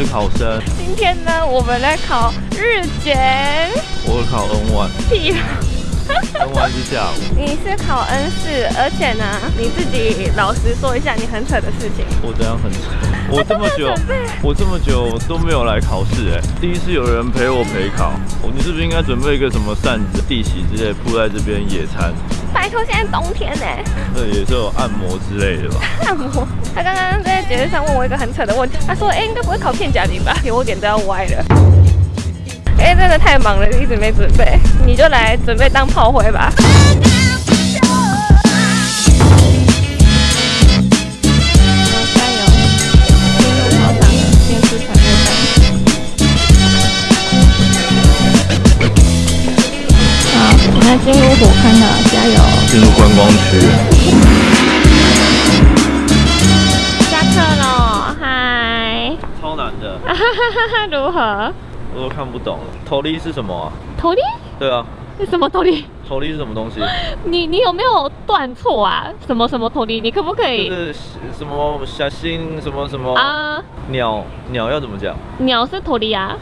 我是考生，今天呢，我们来考日检。我考 N 1屁！N 1是下午。你是考 N 四，而且呢，你自己老实说一下你很扯的事情。我这样很扯，我这么久，我这么久都没有来考试哎，第一次有人陪我陪考，哦你是不是应该准备一个什么扇子、地席之类铺在这边野餐？拜托，现在冬天呢，这也是有按摩之类的吧？按摩。他刚刚在节目上问我一个很扯的问题，他说：“哎、应该不会考片假名吧？”我脸都要歪了。哎、真的太忙了，一直没准备，你就来准备当炮灰吧。现在进入火坑了，加油！进入观光区，下课喽，嗨！超难的，哈哈哈，如何？我都看不懂。头笠是什么啊？头笠？对啊，是什么头笠？头笠是什么东西？你你有没有断错啊？什么什么头笠？你可不可就以是什么小心什么什么啊？鸟鸟要怎么讲？鸟是头笠啊？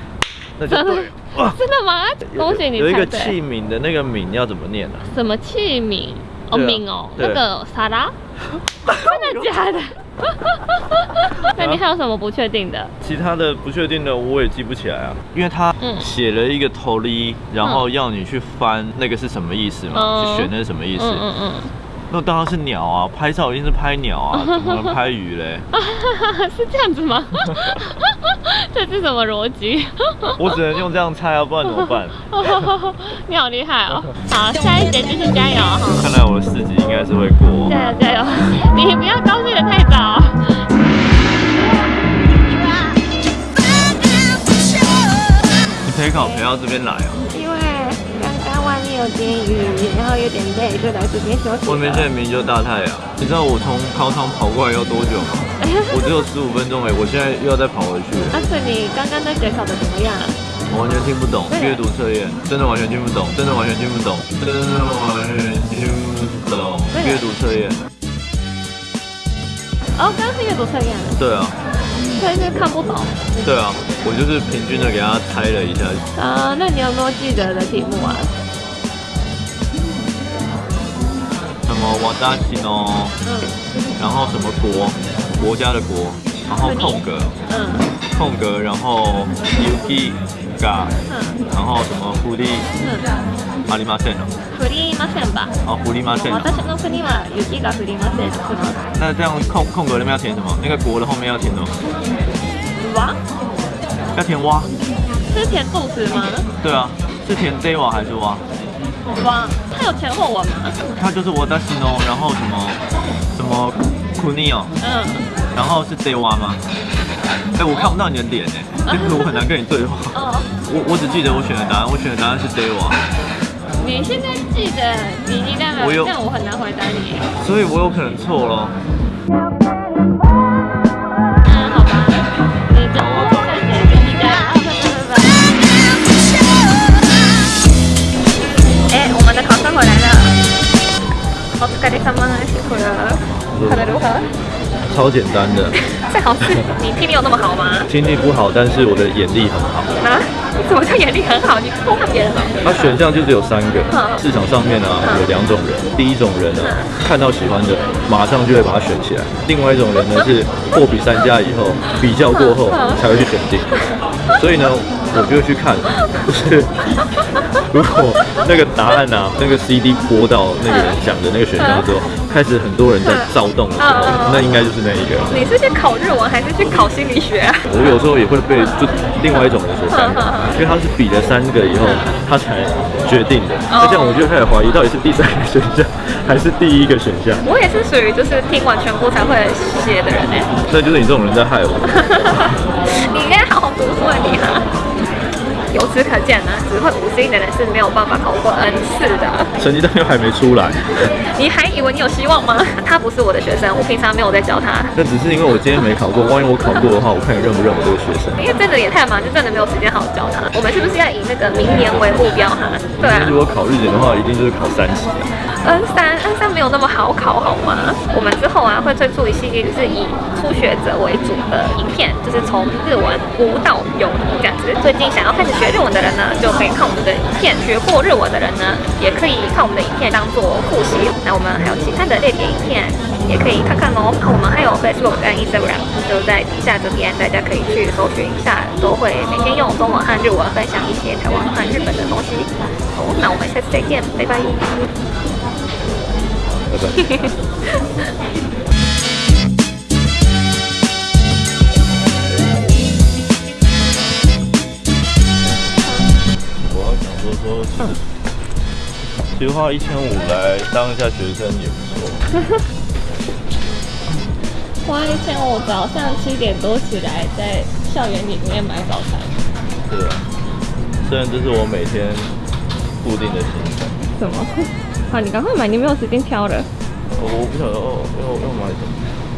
那就对了。哇 真的吗？恭喜你有一个器皿的那个皿要怎么念啊？什么器皿？哦，皿哦，那个沙拉，真的假的？那你还有什么不确定的？其他的不确定的我也记不起来啊，因为他嗯写了一个头笠，然后要你去翻那个是什么意思嘛，嗯去选那是什么意思。嗯嗯嗯，那当然是鸟啊，拍照一定是拍鸟啊，怎么能拍鱼嘞？是这样子吗？这是什么逻辑？我只能用这样猜啊，不然怎么办？你好厉害哦！好，下一节继续加油哈！看来我的四级应该是会过。加油加油！你不要高兴的太早。你陪考陪到这边来啊？有点雨，然后有点累，就来这边休息了。外面现在明明就大太阳，你知道我从考场跑过来要多久吗？我只有十五分钟哎，我现在又要再跑回去了。阿顺，你刚刚那节考的怎么样？我完全听不懂对阅读测验，真的完全听不懂，真的完全听不懂，真的完全听不懂对阅读测验。哦，刚刚是阅读测验，对啊，所以是看不懂。对啊，我就是平均的给他猜了一下，啊、那你有没有记得的题目啊？么瓦达西诺，嗯然后什么国，国家的国，然后空格，嗯空格，然后 yuki ga，嗯然后什么狐狸嗯。阿里马线哦，降りません吧？啊狐狸马线哦。私の国は雪が降りません。是吗？那这样空空格那边要填什么？那个国的后面要填什么？哇，要填蛙。是填肚子吗？对啊，是填 d 瓦还是 蛙？哇，它有前后文吗？它就是我的西诺，然后什么什么库尼哦，嗯，然后是 day 蛙吗？哎，我看不到你的脸哎，就是我很难跟你对话。哦，我我只记得我选的答案，我选的答案是 day 蛙，你现在记得你你代表我有这样我很难回答你。所以我有可能错了。お疲れ様辛苦了。考得如何？超简单的，这考试你听力有那么好吗？听力不好，但是我的眼力很好。啊？你怎么叫眼力很好？你偷看别人了？它选项就只有三个嗯，市场上面啊有两种人，第一种人呢看到喜欢的，马上就会把它选起来；另外一种人呢是货比三家以后，比较过后才会去选定。所以呢，我就会去看，就是如果那个答案啊，那个 CD 播到那个人讲的那个选项之后，开始很多人在躁动的时候，那应该就是那一个。你是去考日文还是去考心理学啊？我有时候也会被就另外一种人所感染，因为他是比了三个以后，他才决定的。那这样我就开始怀疑，到底是第三个选项还是第一个选项？我也是属于就是听完全部才会写的人呢。那就是你这种人在害我。你应该好好读书啊，你哈。由此可见呢，只会五 C 的人是没有办法考过 N 四的。成绩单又还没出来，你还以为你有希望吗？他不是我的学生，我平常没有在教他。那只是因为我今天没考过，万一我考过的话，我看你认不认我这个学生。因为真的也太忙，就真的没有时间好好教他。我们是不是要以那个明年为目标哈？对啊如果考日检的话，一定就是考三级啊。，N 三 N 三没有那么好考好吗？我们之后啊会推出一系列就是以初学者为主的影片，就是从日文无到有这样子。最近想要开始学日文的人呢，就可以看我们的影片；学过日文的人呢，也可以看我们的影片当做复习。那我们还有其他的类别影片，也可以看看哦。那我们还有 Facebook 跟 Instagram，就在底下这边，大家可以去搜寻一下，都会每天用中文和日文分享一些台湾和日本的东西。好，那我们下次再见，拜拜。拜拜。说说，其实其实花一千五来当一下学生也不错。花一千五早上七点多起来，在校园里面买早餐。对啊，虽然这是我每天固定的行程，什么？好，你赶快买，你没有时间挑了。我不晓得哦要要买什么。